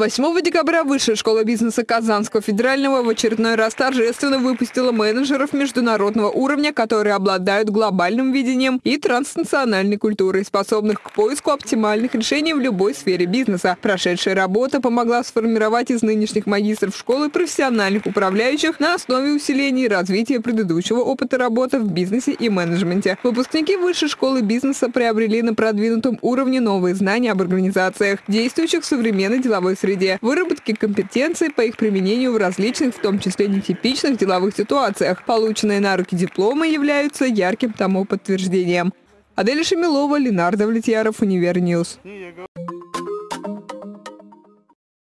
8 декабря Высшая школа бизнеса Казанского федерального в очередной раз торжественно выпустила менеджеров международного уровня, которые обладают глобальным видением и транснациональной культурой, способных к поиску оптимальных решений в любой сфере бизнеса. Прошедшая работа помогла сформировать из нынешних магистров школы профессиональных управляющих на основе усиления и развития предыдущего опыта работы в бизнесе и менеджменте. Выпускники Высшей школы бизнеса приобрели на продвинутом уровне новые знания об организациях, действующих в современной деловой среде среде, выработки компетенций по их применению в различных, в том числе нетипичных деловых ситуациях. Полученные на руки дипломы являются ярким тому подтверждением. Адель Шамилова, Ленардо Влетьяров, Универньюз.